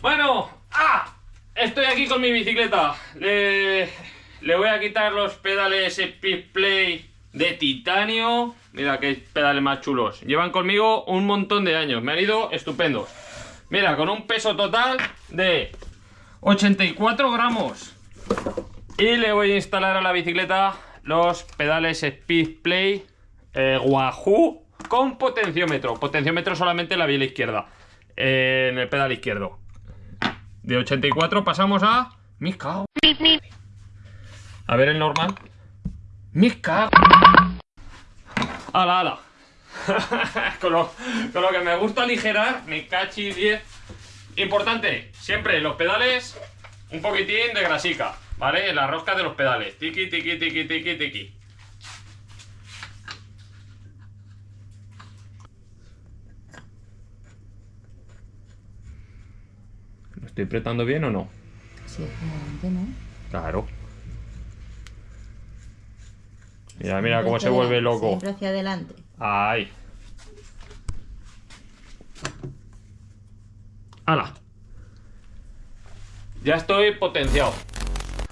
Bueno, ¡ah! Estoy aquí con mi bicicleta. Le, voy a quitar los pedales Speed Play de titanio. Mira qué pedales más chulos. Llevan conmigo un montón de años. Me han ido estupendos. Mira, con un peso total de 84 gramos. Y le voy a instalar a la bicicleta los pedales Speed Play eh, Wahoo con potenciómetro. Potenciómetro solamente en la vía izquierda. Eh, en el pedal izquierdo. De 84 pasamos a... Mis cago. A ver el normal. Mis cago. Ala, con, lo, con, lo, que me gusta aligerar, mi cachi 10. Importante, siempre los pedales, un poquitín de grasica, ¿vale? La rosca de los pedales. Tiki, tiki, tiki, tiki, tiki. Estoy apretando bien o no? Sí, ¿no? Claro. Mira, mira cómo se vuelve loco. Siempre hacia adelante. Ahí. ¡Hala! Ya estoy potenciado.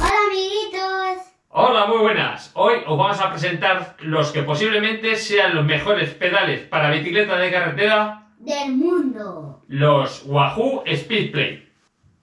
Hola amiguitos. Hola, muy buenas. Hoy os vamos a presentar los que posiblemente sean los mejores pedales para bicicleta de carretera del mundo. Los Wahoo Speedplay.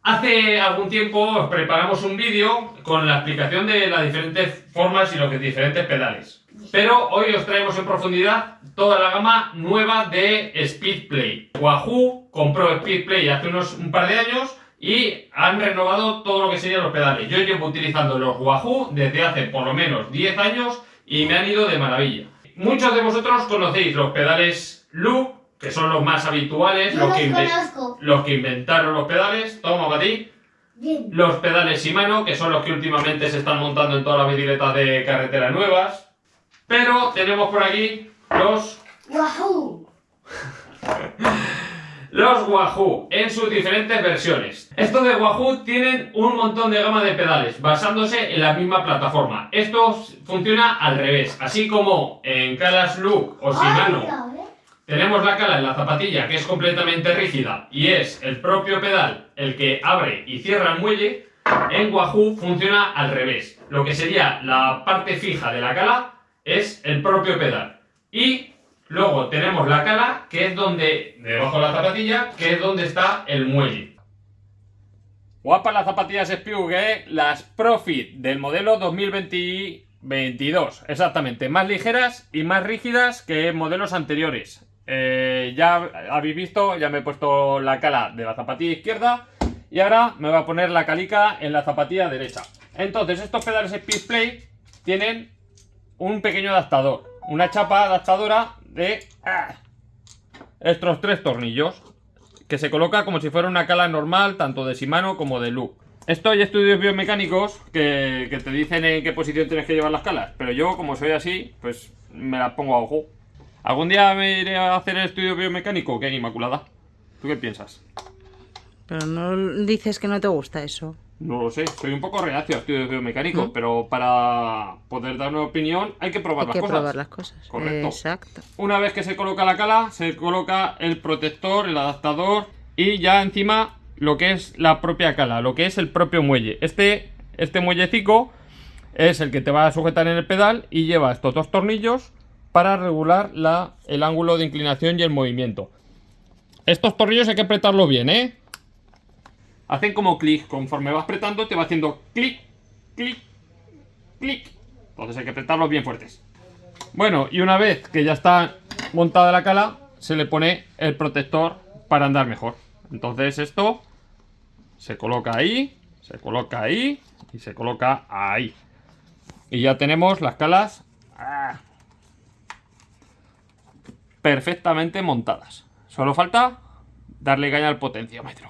Hace algún tiempo os preparamos un vídeo con la explicación de las diferentes formas y los diferentes pedales. Pero hoy os traemos en profundidad toda la gama nueva de Speedplay. Wahoo compró Speedplay hace unos un par de años y han renovado todo lo que serían los pedales. Yo llevo utilizando los Wahoo desde hace por lo menos 10 años y me han ido de maravilla. Muchos de vosotros conocéis los pedales Loop, que son los más habituales, los, que los inve- conozco. los que inventaron los pedales. Toma para ti. Bien. Los pedales Shimano, que son los que últimamente se están montando en todas las bicicletas de carretera nuevas. Pero tenemos por aquí los, Wahoo. los Wahoo en sus diferentes versiones. Estos de Wahoo tienen un montón de gama de pedales basándose en la misma plataforma. Esto funciona al revés, así como en Calas Look o Shimano. Tenemos la cala en la zapatilla que es completamente rígida y es el propio pedal el que abre y cierra el muelle. En Wahoo funciona al revés. Lo que sería la parte fija de la cala es el propio pedal. Y luego tenemos la cala que es donde, debajo de la zapatilla, que es donde está el muelle. Guapas las zapatillas Spew, que las Profit del modelo 2022. Exactamente, más ligeras y más rígidas que modelos anteriores. Eh, ya habéis visto, ya me he puesto la cala de la zapatilla izquierda y ahora me voy a poner la calica en la zapatilla derecha. Entonces, estos pedales Speed Play tienen un pequeño adaptador, una chapa adaptadora de ah, estos tres tornillos que se coloca como si fuera una cala normal, tanto de Shimano como de Loop. Esto hay estudios biomecánicos que te dicen en qué posición tienes que llevar las calas, pero yo, como soy así, pues me las pongo a ojo. ¿Algún día me iré a hacer el estudio biomecánico? ¿Qué, Inmaculada? ¿Tú qué piensas? Pero no dices que no te gusta eso. No lo sé, soy un poco reacio a estudios biomecánicos, ¿Mm? pero para poder dar una opinión hay que probar Hay las que cosas. probar las cosas. Correcto. Exacto. Una vez que se coloca la cala, se coloca el protector, el adaptador y ya encima lo que es la propia cala, lo que es el propio muelle. Este, este muellecico es el que te va a sujetar en el pedal y lleva estos dos tornillos para regular la, el ángulo de inclinación y el movimiento. Estos tornillos hay que apretarlo bien, ¿eh? Hacen como clic, conforme vas apretando te va haciendo clic, clic, clic. Entonces hay que apretarlos bien fuertes. Bueno, y una vez que ya está montada la cala, se le pone el protector para andar mejor. Entonces esto se coloca ahí, se coloca ahí y se coloca ahí. Y ya tenemos las calas ah, perfectamente montadas. Solo falta darle caña al potenciómetro.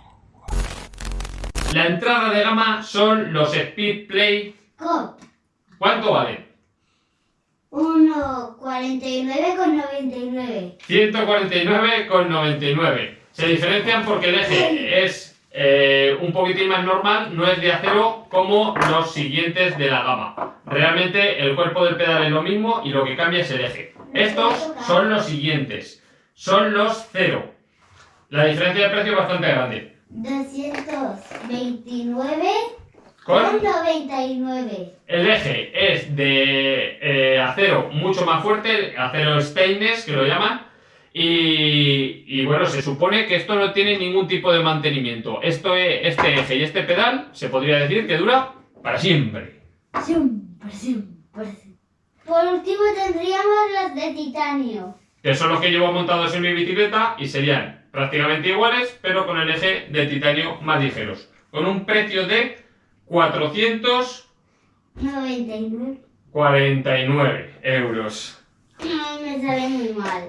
La entrada de gama son los Speed Play. Cop. ¿Cuánto valen? 1,49 con 99. 149,99. Se diferencian porque el eje es eh, un poquitín más normal, no es de acero como los siguientes de la gama. Realmente el cuerpo del pedal es lo mismo y lo que cambia es el eje. Estos son los siguientes. Son los cero. La diferencia de precio es bastante grande. 200 229 Con con 99. el eje es de eh, acero mucho más fuerte, acero stainless que lo llaman. Y, y bueno, se supone que esto no tiene ningún tipo de mantenimiento. Esto es, este eje y este pedal se podría decir que dura para. Siempre, siempre, siempre. Por último tendríamos las de titanio. Que son los que llevo montados en mi bicicleta y serían prácticamente iguales, pero con el eje de titanio más ligeros. Con un precio de 449 99. euros. No, me sale muy mal.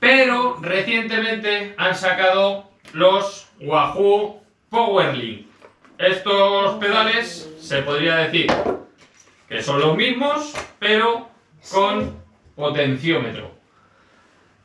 Pero recientemente han sacado los Wahoo Powerlink. Estos pedales se podría decir que son los mismos, pero con potenciómetro.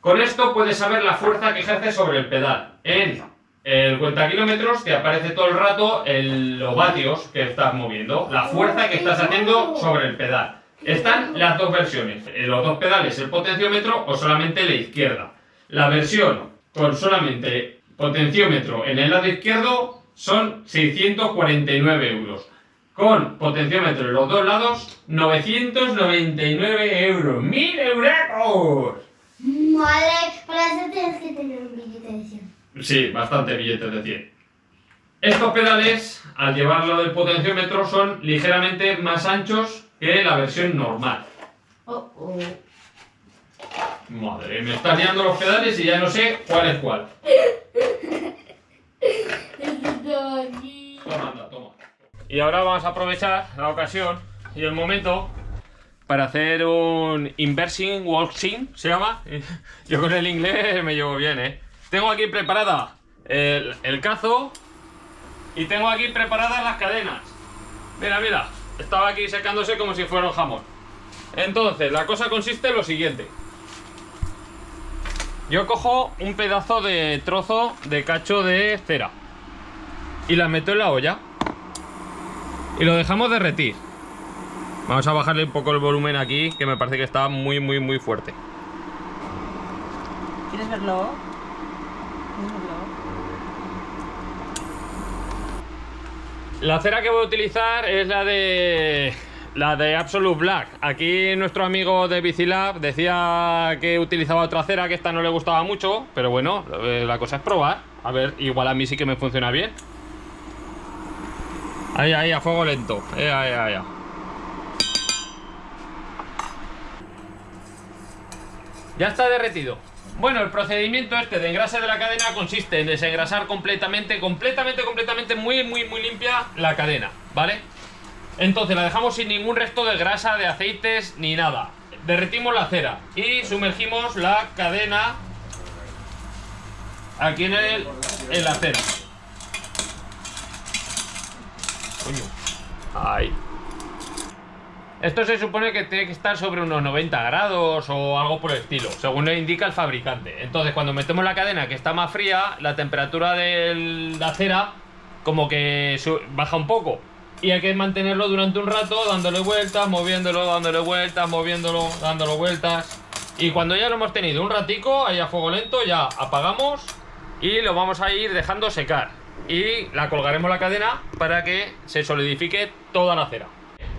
Con esto puedes saber la fuerza que ejerce sobre el pedal. En el cuenta kilómetros te aparece todo el rato el- los vatios que estás moviendo, la fuerza que estás haciendo sobre el pedal. Están las dos versiones, eh, los dos pedales, el potenciómetro o solamente la izquierda. La versión con solamente potenciómetro en el lado izquierdo son 649 euros. Con potenciómetro en los dos lados, 999 euros. ¡Mil euros! Madre, para eso tienes que tener un billete de 100. Sí, bastante billetes de 100. Estos pedales, al llevarlo del potenciómetro, son ligeramente más anchos que la versión normal. Oh, oh. Madre, me están liando los pedales y ya no sé cuál es cuál. Y ahora vamos a aprovechar la ocasión y el momento para hacer un inversing walking, ¿se llama? Yo con el inglés me llevo bien, ¿eh? Tengo aquí preparada el, el cazo y tengo aquí preparadas las cadenas. Mira, mira, estaba aquí secándose como si fuera un jamón. Entonces, la cosa consiste en lo siguiente. Yo cojo un pedazo de trozo de cacho de cera y la meto en la olla y lo dejamos derretir. Vamos a bajarle un poco el volumen aquí, que me parece que está muy, muy, muy fuerte. ¿Quieres verlo? ¿Quieres verlo? La cera que voy a utilizar es la de la de Absolute Black. Aquí nuestro amigo de Bicilab decía que utilizaba otra cera que esta no le gustaba mucho, pero bueno, eh, la cosa es probar. A ver, igual a mí sí que me funciona bien. Ahí, ahí, a fuego lento. Eh, ahí, ahí, ahí. Ya está derretido. Bueno, el procedimiento este de engrase de la cadena consiste en desengrasar completamente, completamente, completamente, muy, muy, muy limpia la cadena, ¿vale? Entonces la dejamos sin ningún resto de grasa, de aceites, ni nada. Derretimos la cera y sumergimos la cadena aquí en, el, en la cera. Coño. Ahí. Esto se supone que tiene que estar sobre unos 90 grados o algo por el estilo, según le indica el fabricante. Entonces, cuando metemos la cadena que está más fría, la temperatura de la cera como que baja un poco. Y hay que mantenerlo durante un rato, dándole vueltas, moviéndolo, dándole vueltas, moviéndolo, dándole vueltas. Y cuando ya lo hemos tenido un ratico, ahí a fuego lento, ya apagamos y lo vamos a ir dejando secar. Y la colgaremos la cadena para que se solidifique toda la cera.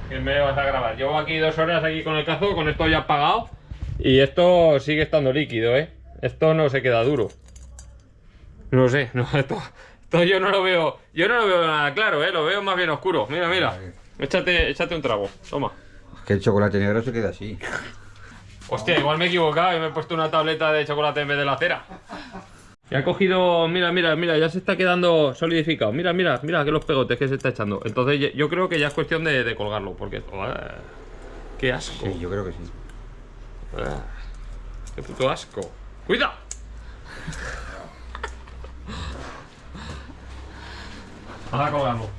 Que me vas a grabar. Llevo aquí dos horas aquí con el cazo, con esto ya apagado. Y esto sigue estando líquido, ¿eh? Esto no se queda duro. No sé, no, esto, esto yo no lo veo. Yo no lo veo nada claro, ¿eh? Lo veo más bien oscuro. Mira, mira. Échate, échate un trago. Toma. Que el chocolate negro se queda así. Hostia, igual me he equivocado y me he puesto una tableta de chocolate en vez de la cera. Ya ha cogido, mira, mira, mira, ya se está quedando solidificado. Mira, mira, mira que los pegotes que se está echando. Entonces yo creo que ya es cuestión de, de colgarlo, porque... ¡ah! ¡Qué asco! Sí, yo creo que sí. ¡Ah! ¡Qué puto asco! ¡Cuida! Vamos a colgarlo.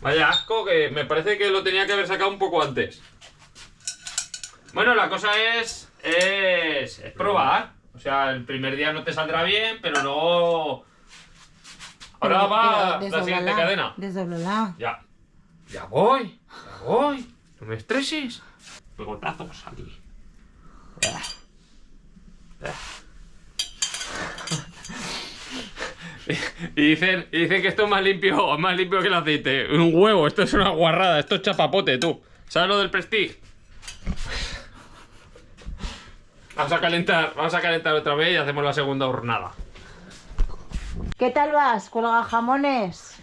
Vaya asco que me parece que lo tenía que haber sacado un poco antes. Bueno, la cosa es. Es, es probar. O sea, el primer día no te saldrá bien, pero luego. Ahora Pero- va la siguiente cadena. Desdóblala. Ya. Ya voy. Ya voy. No me estreses. Pegotazos aquí. Y dicen, y dicen que esto es más limpio, más limpio que el aceite. Un huevo, esto es una guarrada, esto es chapapote, tú. ¿Sabes lo del Prestige? Vamos a calentar, vamos a calentar otra vez y hacemos la segunda hornada. ¿Qué tal vas? ¿Cuelga jamones?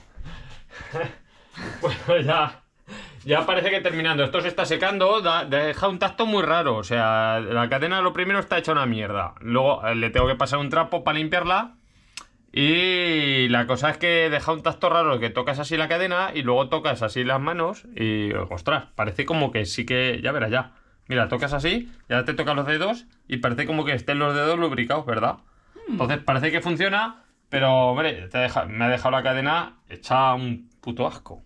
Bueno, ya. Ya parece que terminando. Esto se está secando, da- deja un tacto muy raro. O sea, la cadena lo primero está hecha una mierda. Luego eh, le tengo que pasar un trapo para limpiarla. Y la cosa es que deja un tacto raro que tocas así la cadena y luego tocas así las manos y ostras, parece como que sí que ya verás ya. Mira, tocas así, ya te tocan los dedos y parece como que estén los dedos lubricados, ¿verdad? Entonces parece que funciona, pero hombre, te deja- me ha dejado la cadena hecha un puto asco.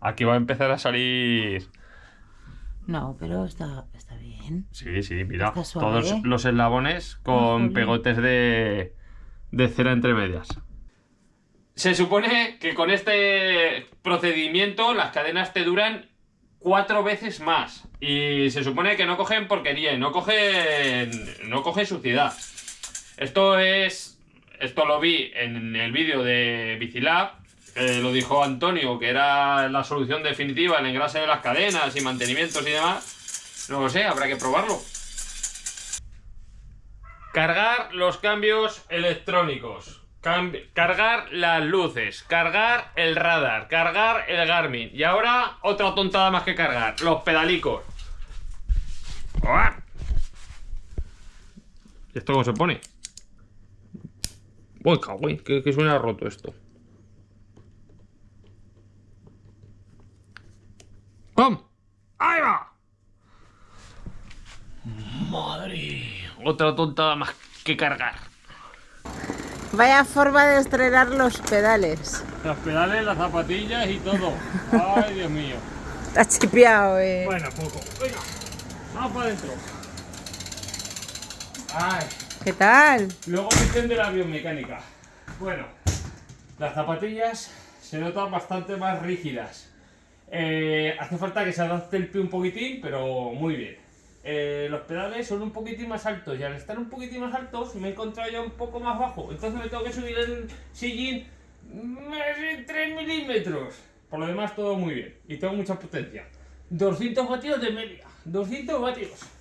Aquí va a empezar a salir. No, pero está, está bien. Sí, sí, mira. Todos los eslabones con jolín. pegotes de, de cera entre medias. Se supone que con este procedimiento las cadenas te duran cuatro veces más. Y se supone que no cogen porquería y no cogen, no cogen suciedad. Esto es. Esto lo vi en el vídeo de Bicilab. eh, lo dijo Antonio, que era la solución definitiva, el engrase de las cadenas y mantenimientos y demás. No lo sé, habrá que probarlo. Cargar los cambios electrónicos. Cargar las luces. Cargar el radar. Cargar el Garmin. Y ahora otra tontada más que cargar. Los pedalicos. ¿Y esto cómo se pone? Uy, cagüey, que, que suena roto esto. ¡Pum! ¡Ahí va! Madre. Otra tontada más que cargar. Vaya forma de estrenar los pedales. Los pedales, las zapatillas y todo. Ay, Dios mío. Está chipeado, eh. Bueno, poco. Venga, vamos para adentro. Ay, ¿Qué tal? luego dicen de la biomecánica. Bueno, las zapatillas se notan bastante más rígidas. Eh, hace falta que se adapte el pie un poquitín, pero muy bien. Eh, los pedales son un poquitín más altos y al estar un poquitín más altos me he encontrado ya un poco más bajo. Entonces me tengo que subir el sillín más de 3 milímetros. Por lo demás todo muy bien y tengo mucha potencia. 200 vatios de media. 200 vatios.